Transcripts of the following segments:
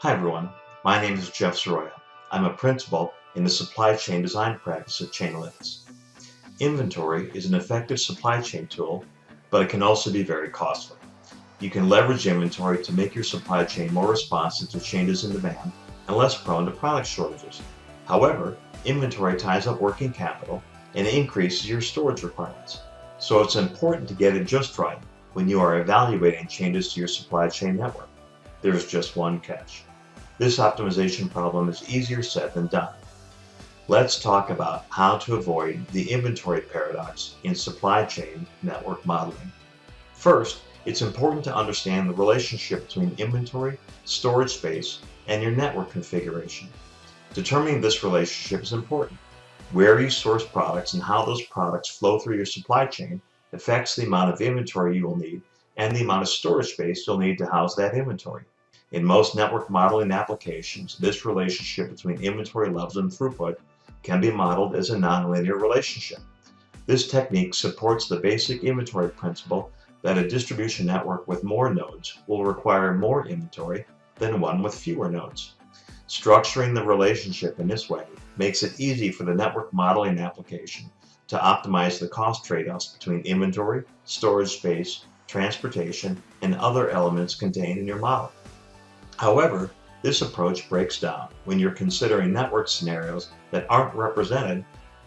Hi everyone, my name is Jeff Soroya. I'm a principal in the supply chain design practice at Chainalytics. Inventory is an effective supply chain tool, but it can also be very costly. You can leverage inventory to make your supply chain more responsive to changes in demand and less prone to product shortages. However, inventory ties up working capital and increases your storage requirements. So it's important to get it just right when you are evaluating changes to your supply chain network. There's just one catch. This optimization problem is easier said than done. Let's talk about how to avoid the inventory paradox in supply chain network modeling. First, it's important to understand the relationship between inventory, storage space, and your network configuration. Determining this relationship is important. Where you source products and how those products flow through your supply chain affects the amount of inventory you will need and the amount of storage space you'll need to house that inventory. In most network modeling applications, this relationship between inventory levels and throughput can be modeled as a nonlinear relationship. This technique supports the basic inventory principle that a distribution network with more nodes will require more inventory than one with fewer nodes. Structuring the relationship in this way makes it easy for the network modeling application to optimize the cost trade-offs between inventory, storage space, transportation, and other elements contained in your model. However, this approach breaks down when you're considering network scenarios that aren't represented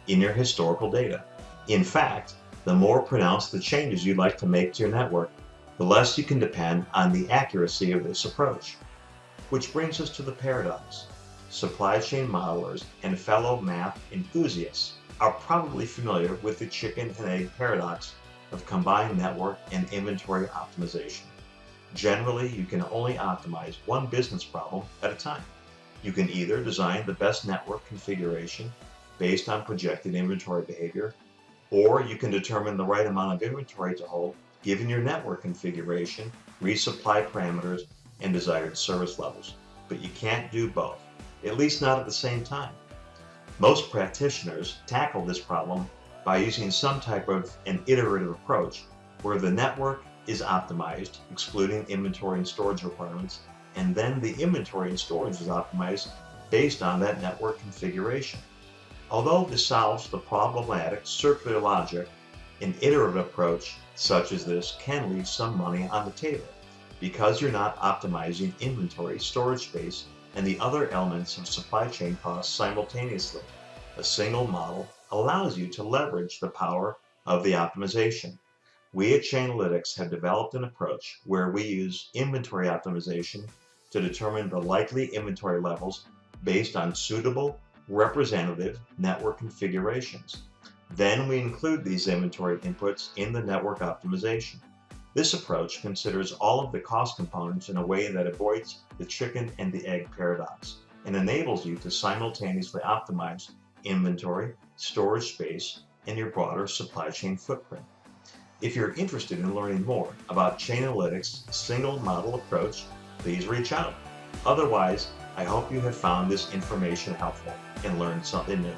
in your historical data. In fact, the more pronounced the changes you'd like to make to your network, the less you can depend on the accuracy of this approach. Which brings us to the paradox. Supply chain modelers and fellow math enthusiasts are probably familiar with the chicken and egg paradox of combined network and inventory optimization. Generally, you can only optimize one business problem at a time. You can either design the best network configuration based on projected inventory behavior, or you can determine the right amount of inventory to hold given your network configuration, resupply parameters, and desired service levels. But you can't do both, at least not at the same time. Most practitioners tackle this problem by using some type of an iterative approach where the network is optimized, excluding inventory and storage requirements, and then the inventory and storage is optimized based on that network configuration. Although this solves the problematic circular logic, an iterative approach such as this can leave some money on the table because you're not optimizing inventory, storage space, and the other elements of supply chain costs simultaneously. A single model allows you to leverage the power of the optimization. We at Chainalytics have developed an approach where we use inventory optimization to determine the likely inventory levels based on suitable representative network configurations. Then we include these inventory inputs in the network optimization. This approach considers all of the cost components in a way that avoids the chicken and the egg paradox and enables you to simultaneously optimize inventory, storage space, and your broader supply chain footprint. If you're interested in learning more about Chainalytics' single model approach, please reach out. Otherwise, I hope you have found this information helpful and learned something new.